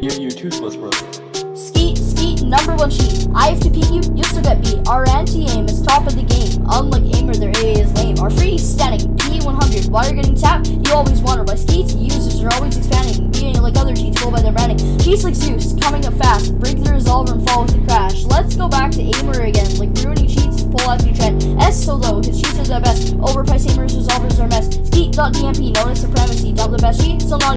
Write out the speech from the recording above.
You're, tooth was broken. Skeet, skeet, number one cheat. I have to beat you, you still get beat. Our anti-aim is top of the game. Unlike aimer, their AA is lame. Our free static, P100. While you're getting tapped, you always wonder why skeets users are always expanding. Being like other cheats, go by their branding. Cheats like Zeus, coming up fast. Break the resolver and fall with the crash. Let's go back to aimer again. Like ruining cheats, pull out your trend. S so low, his cheats are the best. Overpriced aimers, resolvers are mess. Skeet.dmp, notice supremacy. Double the best cheat, so long.